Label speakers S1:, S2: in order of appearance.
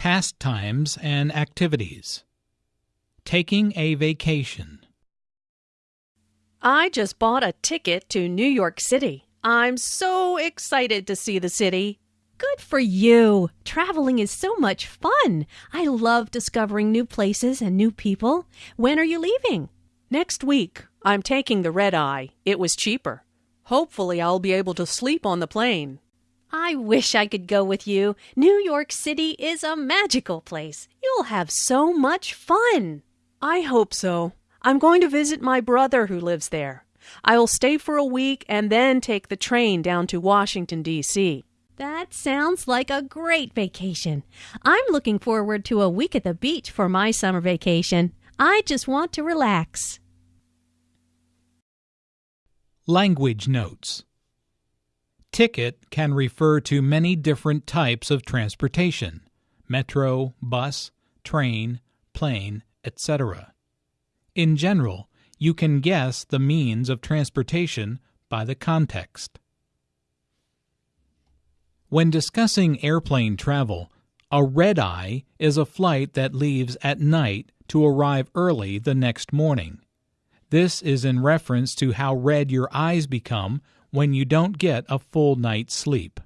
S1: pastimes and activities. Taking a vacation.
S2: I just bought a ticket to New York City. I'm so excited to see the city.
S3: Good for you. Traveling is so much fun. I love discovering new places and new people. When are you leaving?
S2: Next week. I'm taking the red eye. It was cheaper. Hopefully, I'll be able to sleep on the plane.
S3: I wish I could go with you. New York City is a magical place. You'll have so much fun.
S2: I hope so. I'm going to visit my brother who lives there. I'll stay for a week and then take the train down to Washington, D.C.
S3: That sounds like a great vacation. I'm looking forward to a week at the beach for my summer vacation. I just want to relax.
S1: Language notes. Ticket can refer to many different types of transportation metro, bus, train, plane, etc. In general, you can guess the means of transportation by the context. When discussing airplane travel, a red eye is a flight that leaves at night to arrive early the next morning. This is in reference to how red your eyes become when you don't get a full night's sleep.